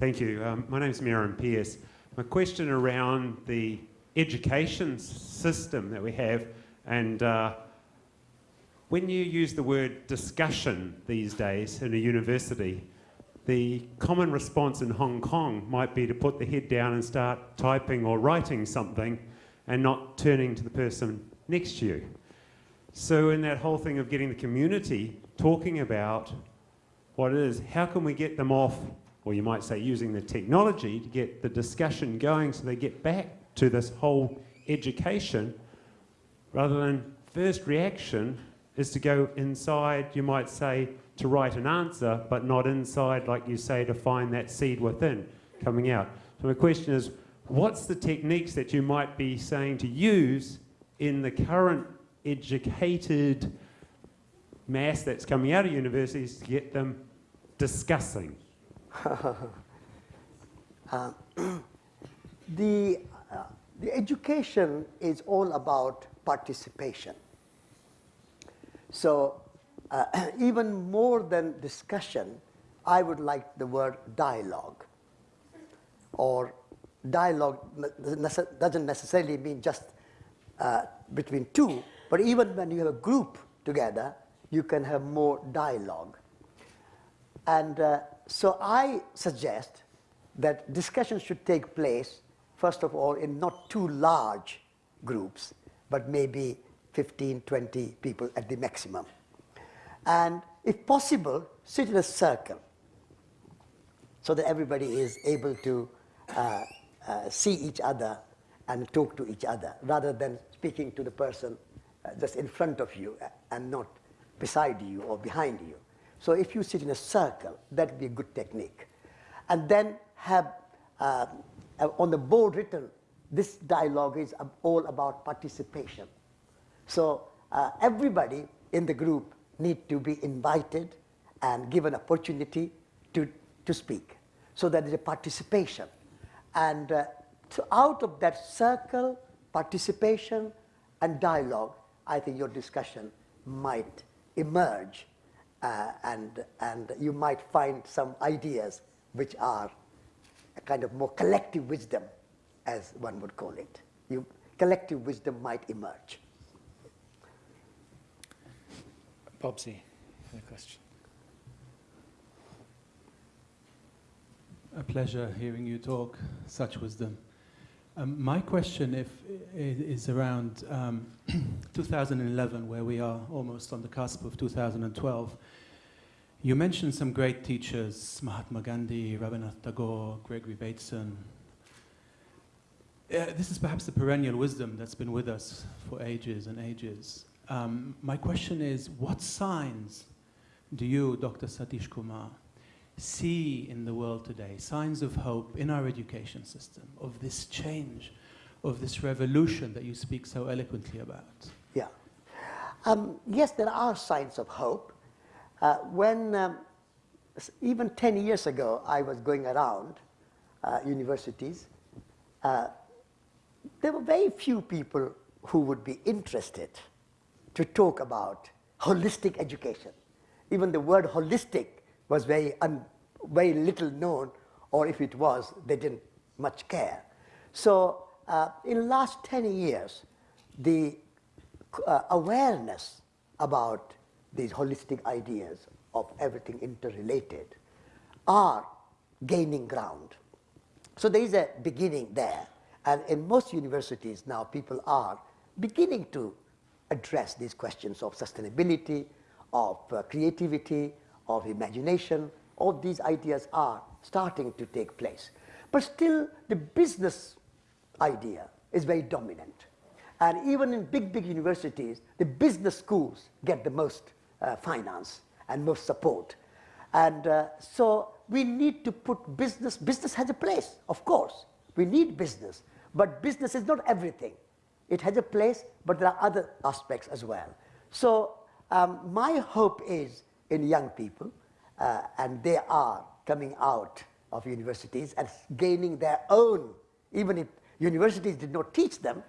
Thank you. Um, my name is Miriam Pierce. My question around the education system that we have and uh, when you use the word discussion these days in a university, the common response in Hong Kong might be to put the head down and start typing or writing something and not turning to the person next to you. So in that whole thing of getting the community talking about what it is, how can we get them off, or you might say using the technology to get the discussion going so they get back to this whole education rather than first reaction is to go inside, you might say, to write an answer, but not inside, like you say, to find that seed within coming out. So my question is, what's the techniques that you might be saying to use in the current educated mass that's coming out of universities to get them discussing? uh, the, uh, the education is all about participation. So uh, even more than discussion, I would like the word dialogue. Or dialogue doesn't necessarily mean just uh, between two, but even when you have a group together, you can have more dialogue. And uh, so I suggest that discussion should take place, first of all, in not too large groups, but maybe 15, 20 people at the maximum. And if possible, sit in a circle so that everybody is able to uh, uh, see each other and talk to each other rather than speaking to the person uh, just in front of you and not beside you or behind you. So if you sit in a circle, that would be a good technique. And then have uh, on the board written, this dialogue is all about participation. So uh, everybody in the group need to be invited and given opportunity to, to speak. So that is a participation. And uh, so out of that circle, participation and dialogue, I think your discussion might emerge uh, and, and you might find some ideas which are a kind of more collective wisdom, as one would call it. You, collective wisdom might emerge. Bobsy, a question. A pleasure hearing you talk such wisdom. Um, my question if, is around um, 2011, where we are almost on the cusp of 2012. You mentioned some great teachers, Mahatma Gandhi, Rabindranath Tagore, Gregory Bateson. Uh, this is perhaps the perennial wisdom that's been with us for ages and ages. Um, my question is, what signs do you, Dr. Satish Kumar, see in the world today, signs of hope in our education system, of this change, of this revolution that you speak so eloquently about? Yeah. Um, yes, there are signs of hope. Uh, when, um, even 10 years ago, I was going around uh, universities, uh, there were very few people who would be interested to talk about holistic education. Even the word holistic was very, very little known, or if it was, they didn't much care. So uh, in the last 10 years, the uh, awareness about these holistic ideas of everything interrelated are gaining ground. So there is a beginning there. And in most universities now, people are beginning to address these questions of sustainability, of uh, creativity, of imagination. All these ideas are starting to take place. But still, the business idea is very dominant. And even in big, big universities, the business schools get the most uh, finance and most support. And uh, so we need to put business, business has a place, of course. We need business, but business is not everything. It has a place, but there are other aspects as well. So um, my hope is in young people, uh, and they are coming out of universities and gaining their own, even if universities did not teach them,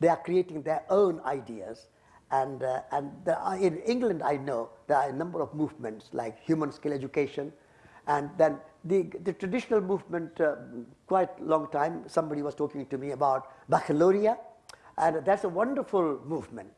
they are creating their own ideas. And, uh, and are, in England, I know there are a number of movements like human scale education, and then the, the traditional movement, uh, quite long time, somebody was talking to me about baccalaureate, and that's a wonderful movement.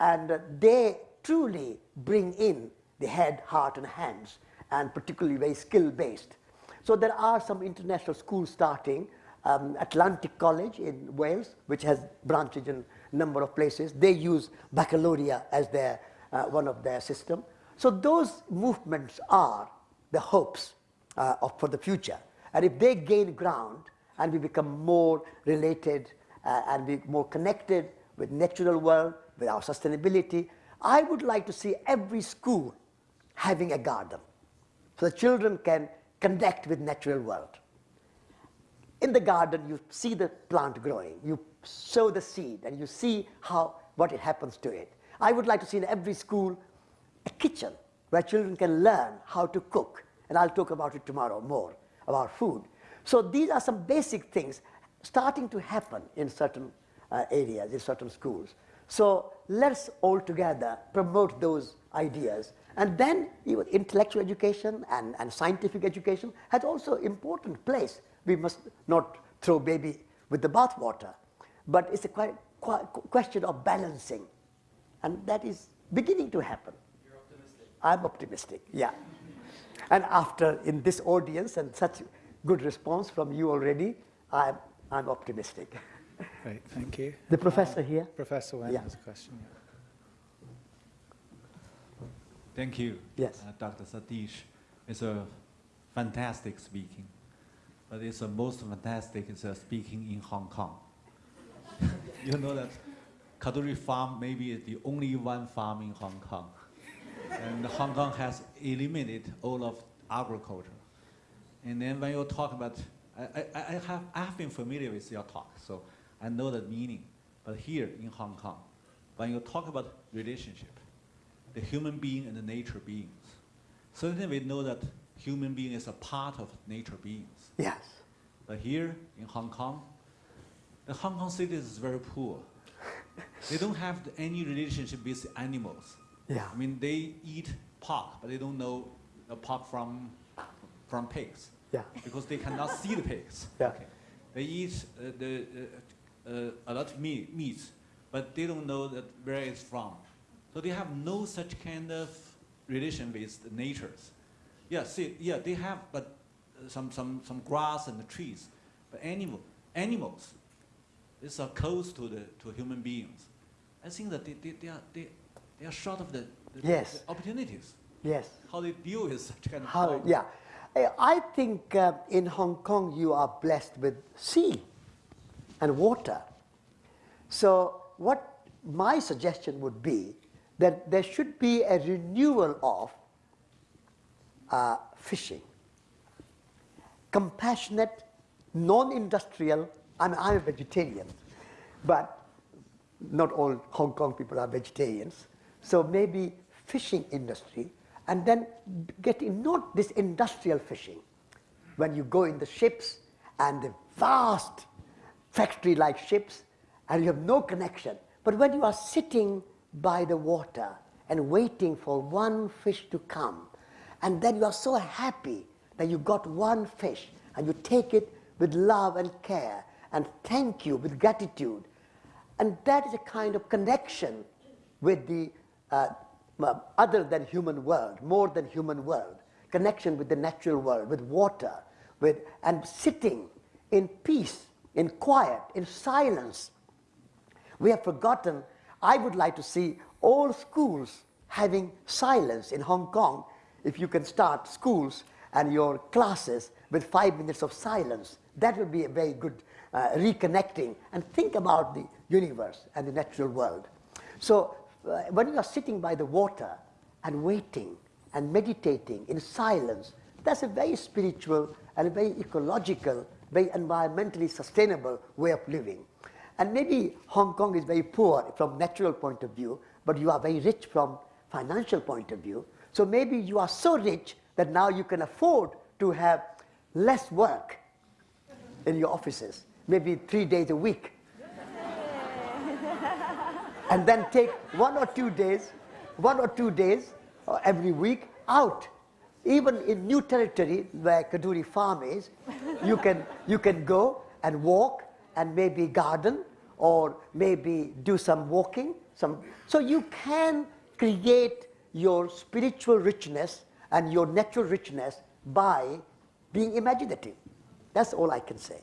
And uh, they truly bring in the head, heart, and hands, and particularly very skill based. So there are some international schools starting. Um, Atlantic College in Wales, which has branches in a number of places, they use baccalaureate as their, uh, one of their system. So those movements are the hopes uh, of, for the future. And if they gain ground and we become more related uh, and be more connected with natural world, with our sustainability, I would like to see every school having a garden so the children can connect with natural world. In the garden, you see the plant growing, you sow the seed, and you see how, what it happens to it. I would like to see in every school a kitchen where children can learn how to cook, and I'll talk about it tomorrow more, about food. So these are some basic things starting to happen in certain uh, areas, in certain schools. So let's all together promote those ideas. And then even intellectual education and, and scientific education has also important place. We must not throw baby with the bathwater. But it's a quite, quite question of balancing. And that is beginning to happen. You're optimistic. I'm optimistic, yeah. And after, in this audience and such good response from you already, I'm, I'm optimistic. Great, thank you. The professor here? Professor Wen Yeah. has a question. yeah. Thank you. Yes. Uh, Dr. Satish. It's a fantastic speaking. But it's the most fantastic is uh, speaking in Hong Kong. you know that Kadoorie Farm maybe is the only one farm in Hong Kong. and Hong Kong has eliminated all of agriculture. And then when you talk about, I, I, I, have, I have been familiar with your talk, so I know the meaning. But here in Hong Kong, when you talk about relationship, the human being and the nature beings, certainly we know that human being is a part of nature beings. Yes. But here in Hong Kong, the Hong Kong citizens is very poor. they don't have any relationship with animals. Yeah. I mean, they eat pork, but they don't know the pork from, from pigs. Yeah. Because they cannot see the pigs. Yeah. Okay. They eat uh, the, uh, uh, a lot of meat, meats, but they don't know that where it's from. So they have no such kind of relation with the natures. Yeah, see, yeah, they have, but uh, some, some, some grass and the trees. But animal, animals, is are close to the to human beings. I think that they, they, they are they, they are short of the, the, Yes. the opportunities. Yes. How they deal with such kind of How, problem. yeah. I- I think uh, in Hong Kong you are blessed with sea and water. So what my suggestion would be that there should be a renewal of uh, fishing. Compassionate, non-industrial, I mean, I'm a vegetarian, but not all Hong Kong people are vegetarians. So maybe fishing industry and then getting not this industrial fishing. When you go in the ships and the vast factory like ships and you have no connection. But when you are sitting by the water and waiting for one fish to come, and then you are so happy that you got one fish and you take it with love and care and thank you with gratitude. And that is a kind of connection with the uh, other than human world, more than human world, connection with the natural world, with water, with, and sitting in peace, in quiet, in silence. We have forgotten, I would like to see all schools having silence in Hong Kong. If you can start schools and your classes with five minutes of silence, that would be a very good uh, reconnecting and think about the universe and the natural world. So uh, when you are sitting by the water and waiting and meditating in silence, that's a very spiritual and a very ecological, very environmentally sustainable way of living. And maybe Hong Kong is very poor from natural point of view, but you are very rich from financial point of view. So maybe you are so rich that now you can afford to have less work in your offices, maybe three days a week. and then take one or two days, one or two days uh, every week out even in new territory where Kadoorie farm is, you can, you can go and walk and maybe garden or maybe do some walking. Some, so you can create your spiritual richness and your natural richness by being imaginative. That's all I can say.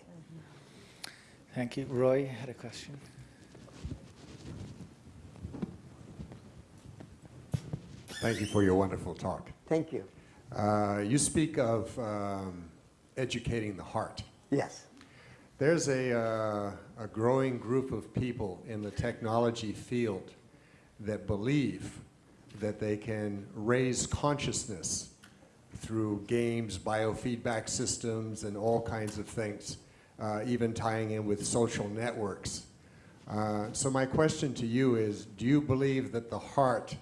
Thank you. Roy had a question. Thank you for your wonderful talk. Thank you. Uh, you speak of um, educating the heart. Yes. There's a, uh, a growing group of people in the technology field that believe that they can raise consciousness through games, biofeedback systems, and all kinds of things, uh, even tying in with social networks. Uh, so my question to you is, do you believe that the heart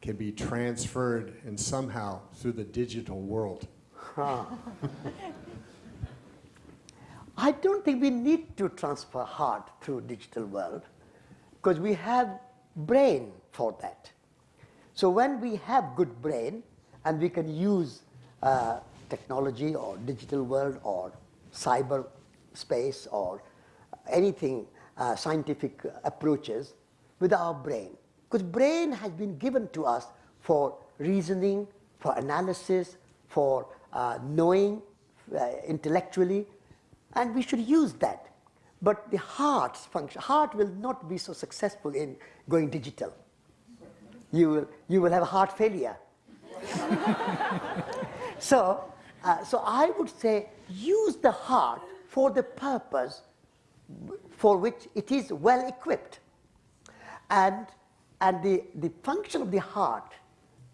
can be transferred and somehow through the digital world? I don't think we need to transfer heart through digital world because we have brain for that. So when we have good brain and we can use uh, technology or digital world or cyber space or anything uh, scientific approaches with our brain because brain has been given to us for reasoning, for analysis, for uh, knowing uh, intellectually, and we should use that. But the heart's function, heart will not be so successful in going digital. You will, you will have a heart failure. so, uh, so I would say use the heart for the purpose for which it is well equipped. And, and the, the function of the heart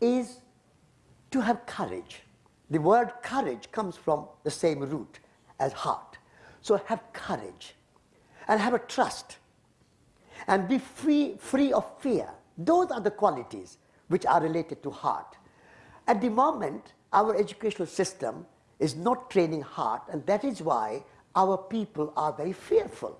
is to have courage. The word courage comes from the same root as heart. So have courage and have a trust and be free, free of fear. Those are the qualities which are related to heart. At the moment, our educational system is not training heart, and that is why our people are very fearful.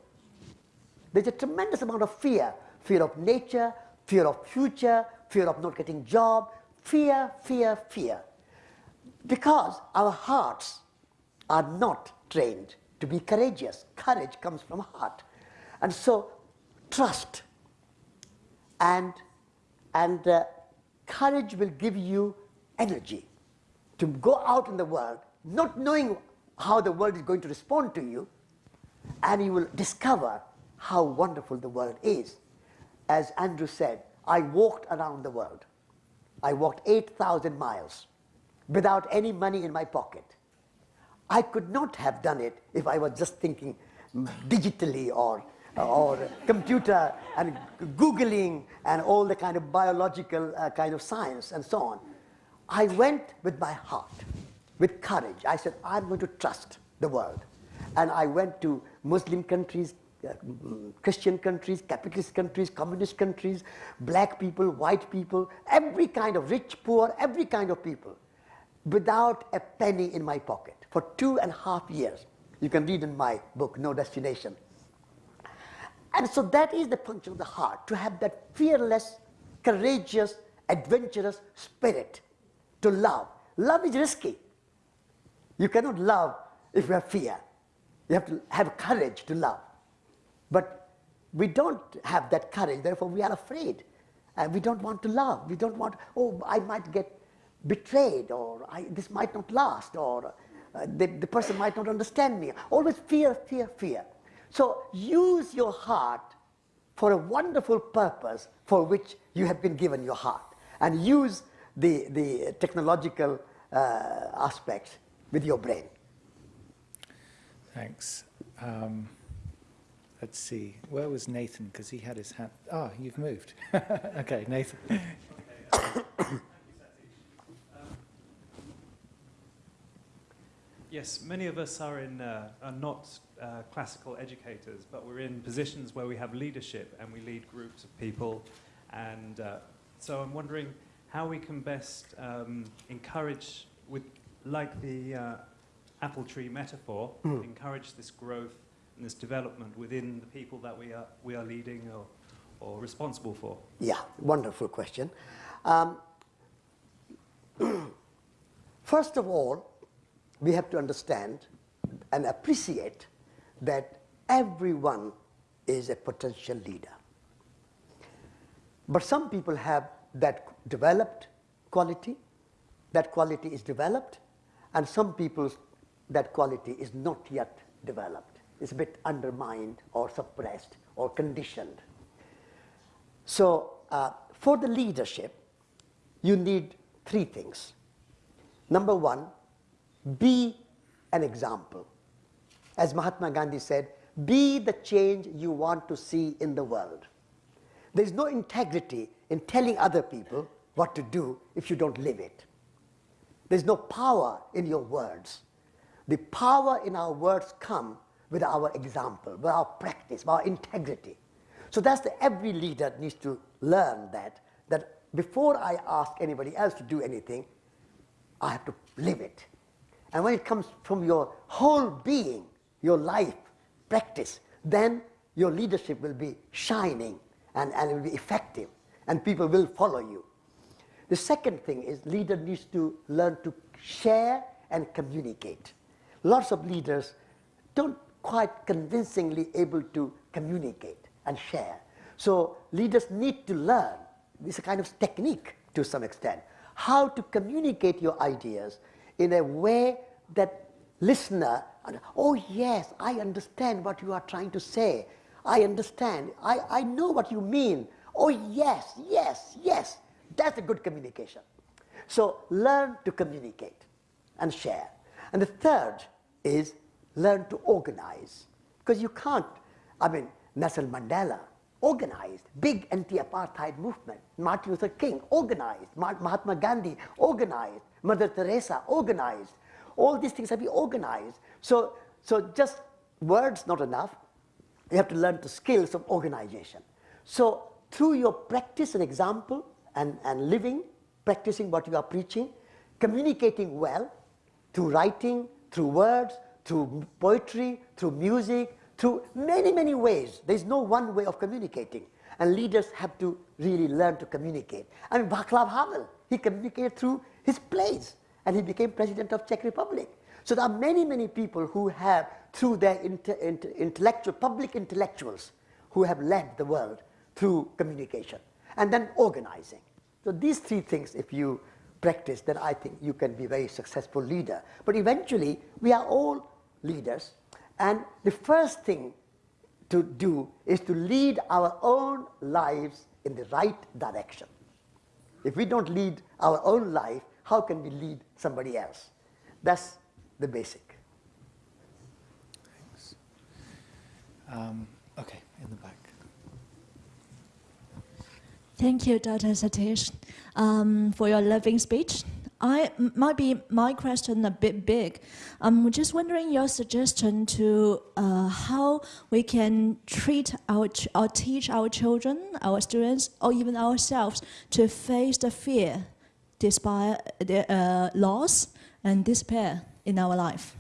There's a tremendous amount of fear fear of nature, fear of future, fear of not getting job, fear, fear, fear. Because our hearts are not trained to be courageous. Courage comes from heart. And so trust and, and uh, courage will give you energy to go out in the world not knowing how the world is going to respond to you and you will discover how wonderful the world is. As Andrew said, I walked around the world. I walked 8,000 miles without any money in my pocket. I could not have done it if I was just thinking digitally or, or computer and Googling and all the kind of biological uh, kind of science and so on. I went with my heart, with courage. I said, I'm going to trust the world. And I went to Muslim countries, uh, Christian countries, capitalist countries, communist countries, black people, white people, every kind of rich, poor, every kind of people, without a penny in my pocket for two and a half years. You can read in my book, No Destination. And so that is the function of the heart, to have that fearless, courageous, adventurous spirit to love. Love is risky. You cannot love if you have fear. You have to have courage to love. But we don't have that courage, therefore we are afraid. And we don't want to love. We don't want, oh, I might get betrayed, or this might not last, or the, the person might not understand me. Always fear, fear, fear. So use your heart for a wonderful purpose for which you have been given your heart. And use the, the technological uh, aspects with your brain. Thanks. Um, let's see. Where was Nathan? Because he had his hand. Ah, you've moved. okay, Nathan. Yes, many of us are, in, uh, are not uh, classical educators, but we're in positions where we have leadership and we lead groups of people. And uh, so I'm wondering how we can best um, encourage, with, like the uh, apple tree metaphor, Mm. encourage this growth and this development within the people that we are, we are leading or, or responsible for. Yeah, wonderful question. Um, first of all, we have to understand and appreciate that everyone is a potential leader. But some people have that developed quality, that quality is developed, and some people's that quality is not yet developed. It's a bit undermined or suppressed or conditioned. So uh, for the leadership, you need three things. Number one, be an example. As Mahatma Gandhi said, be the change you want to see in the world. There's no integrity in telling other people what to do if you don't live it. There's no power in your words. The power in our words come with our example, with our practice, with our integrity. So that's the every leader needs to learn that that before I ask anybody else to do anything, I have to live it. And when it comes from your whole being, your life, practice, then your leadership will be shining and, and it will be effective and people will follow you. The second thing is leader needs to learn to share and communicate. Lots of leaders don't quite convincingly able to communicate and share. So leaders need to learn, this a kind of technique to some extent, how to communicate your ideas in a way that listener, oh yes, I understand what you are trying to say. I understand. I, I know what you mean. Oh yes, yes, yes. That's a good communication. So learn to communicate and share. And the third is learn to organize. Because you can't, I mean, Nelson Mandela organized, big anti-apartheid movement. Martin Luther King organized, Mahatma Gandhi organized, Mother Teresa organized. All these things have been organized. So, so just words not enough. You have to learn the skills of organization. So through your practice and example and, and living, practicing what you are preaching, communicating well through writing, through words, through poetry, through music, through many, many ways. There's no one way of communicating. And leaders have to really learn to communicate. I mean, Václav Havel, he communicated through his plays, and he became president of Czech Republic. So there are many, many people who have, through their inter, inter, intellectual, public intellectuals, who have led the world through communication. And then organizing. So these three things, if you practice, then I think you can be a very successful leader. But eventually, we are all leaders. And the first thing to do is to lead our own lives in the right direction. If we don't lead our own life, how can we lead somebody else? That's the basic. Thanks. Um, okay, in the back. Thank you, Dr. Satish, um, for your loving speech. I might be my question a bit big. I'm just wondering your suggestion to uh, how we can treat our or teach our children, our students, or even ourselves to face the fear, despite the uh, loss and despair in our life.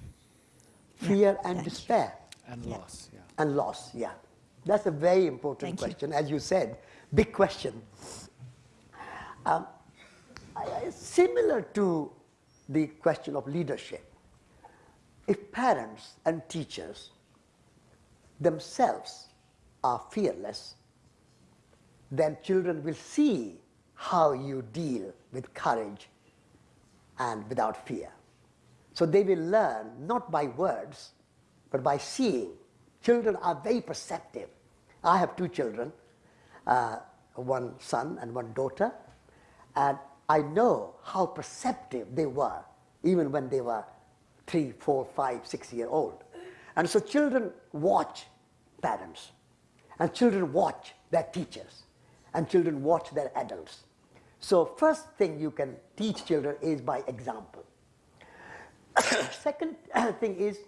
Fear yeah. and despair. And yeah. loss, yeah. And loss, yeah. That's a very important Thank question, you. as you said, big question. Um, similar to the question of leadership, if parents and teachers themselves are fearless, then children will see how you deal with courage and without fear. So they will learn not by words, but by seeing. Children are very perceptive. I have two children, uh, one son and one daughter, and I know how perceptive they were, even when they were three, four, five, six year old. And so children watch parents, and children watch their teachers, and children watch their adults. So first thing you can teach children is by example. Second thing is,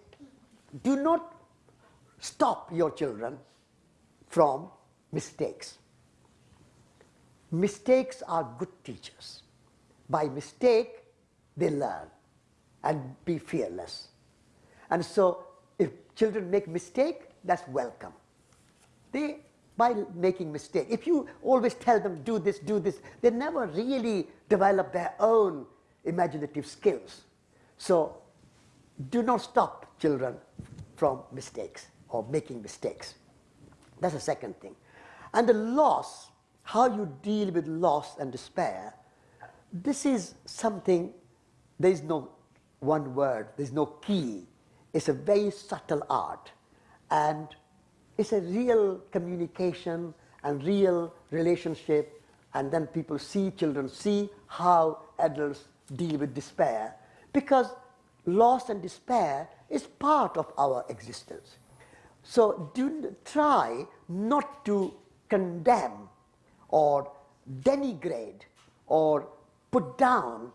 do not stop your children from mistakes. Mistakes are good teachers. By mistake, they learn and be fearless. And so if children make mistake, that's welcome. They, by making mistake, if you always tell them do this, do this, they never really develop their own imaginative skills. So do not stop children from mistakes or making mistakes. That's the second thing. And the loss, how you deal with loss and despair, this is something, there is no one word, there's no key. It's a very subtle art. And it's a real communication and real relationship. And then people see, children see how adults deal with despair. Because loss and despair is part of our existence. So do try not to condemn or denigrate or put down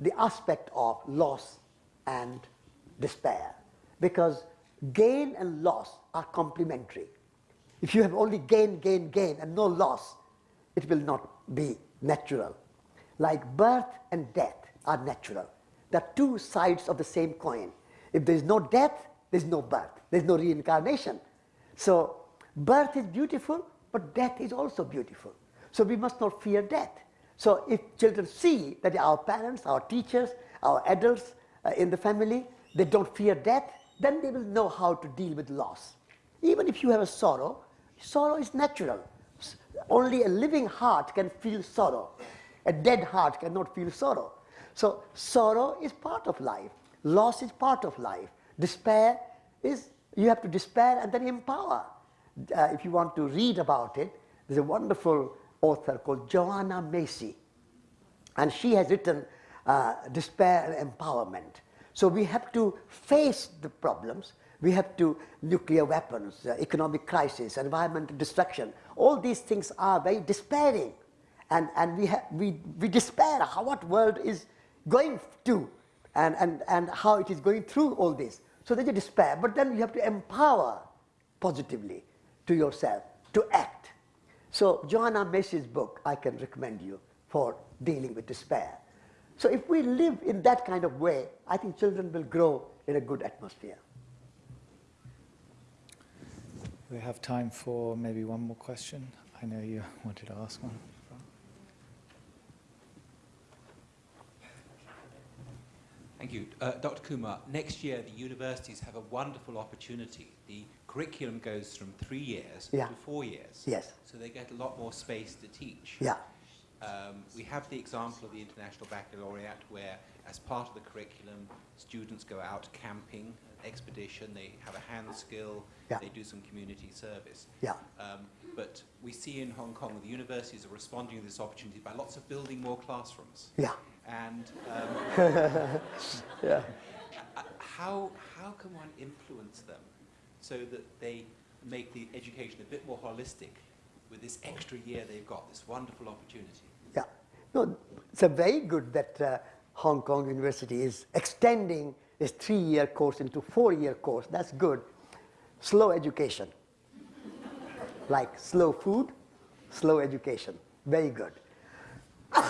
the aspect of loss and despair because gain and loss are complementary. If you have only gain, gain, gain and no loss, it will not be natural. Like birth and death are natural. They're two sides of the same coin. If there's no death, there's no birth. There's no reincarnation. So birth is beautiful, but death is also beautiful. So we must not fear death. So if children see that our parents, our teachers, our adults uh, in the family, they don't fear death, then they will know how to deal with loss. Even if you have a sorrow, sorrow is natural. Only a living heart can feel sorrow. A dead heart cannot feel sorrow. So sorrow is part of life. Loss is part of life. Despair is, you have to despair and then empower. Uh, if you want to read about it, there's a wonderful author called Joanna Macy. And she has written uh, Despair and Empowerment. So we have to face the problems. We have to, nuclear weapons, uh, economic crisis, environmental destruction. All these things are very despairing. And, and we, we, we despair how what world is going to and, and, and how it is going through all this. So there's a despair. But then you have to empower positively to yourself to act. So Joanna Macy's book, I can recommend you for dealing with despair. So if we live in that kind of way, I think children will grow in a good atmosphere. We have time for maybe one more question. I know you wanted to ask one. Thank you. Uh, Dr. Kumar, next year the universities have a wonderful opportunity. The curriculum goes from three years Yeah. to four years. Yes. So they get a lot more space to teach. Yeah. Um, we have the example of the International Baccalaureate where, as part of the curriculum, students go out camping, expedition, they have a hand skill, Yeah. they do some community service. Yeah. Um, but we see in Hong Kong the universities are responding to this opportunity by lots of building more classrooms. Yeah. And um, Yeah. how, how can one influence them so that they make the education a bit more holistic with this extra year they've got, this wonderful opportunity? Yeah. No, it's a very good that uh, Hong Kong University is extending this three-year course into four-year course. That's good. Slow education. like slow food, slow education. Very good.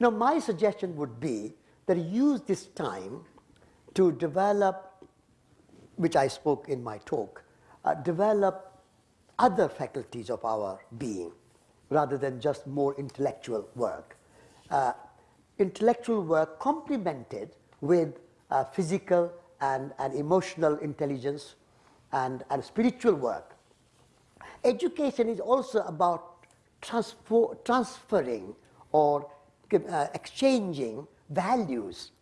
now, my suggestion would be that use this time to develop, which I spoke in my talk, uh, develop other faculties of our being rather than just more intellectual work. Uh, intellectual work complemented with uh, physical and, and emotional intelligence and, and spiritual work. Education is also about transfer, transferring or uh, exchanging values.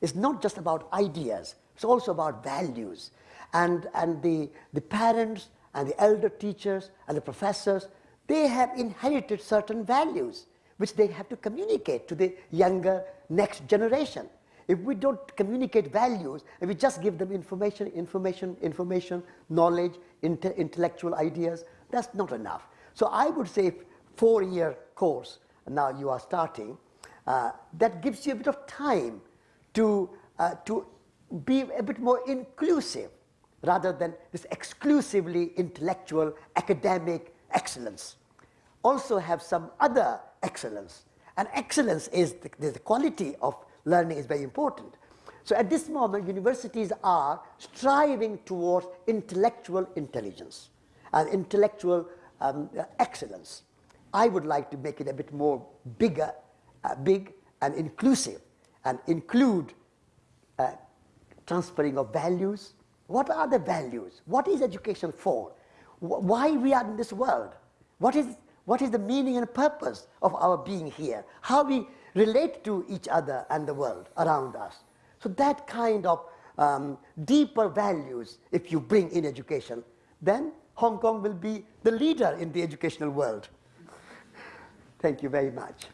It's not just about ideas, it's also about values. And, and the, the parents and the elder teachers and the professors, they have inherited certain values which they have to communicate to the younger next generation. If we don't communicate values and we just give them information, information, information, knowledge, inte intellectual ideas, that's not enough. So I would say four-year course, now you are starting, uh, that gives you a bit of time to, uh, to be a bit more inclusive rather than this exclusively intellectual academic excellence. Also have some other excellence. And excellence is the, the quality of learning is very important. So at this moment, universities are striving towards intellectual intelligence and intellectual um, excellence. I would like to make it a bit more bigger, uh, big and inclusive and include uh, transferring of values. What are the values? What is education for? Wh- Why we are in this world? What is, what is the meaning and purpose of our being here? How we relate to each other and the world around us. So that kind of um, deeper values, if you bring in education, then Hong Kong will be the leader in the educational world. Thank you very much.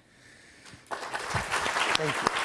Thank you.